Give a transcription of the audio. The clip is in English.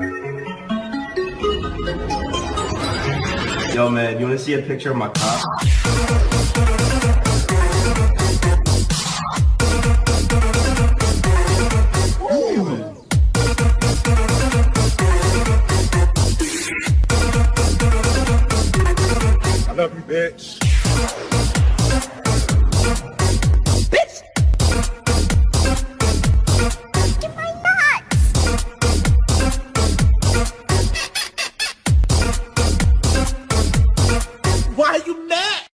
Yo, man, you want to see a picture of my car? I love you, bitch. Why are you mad?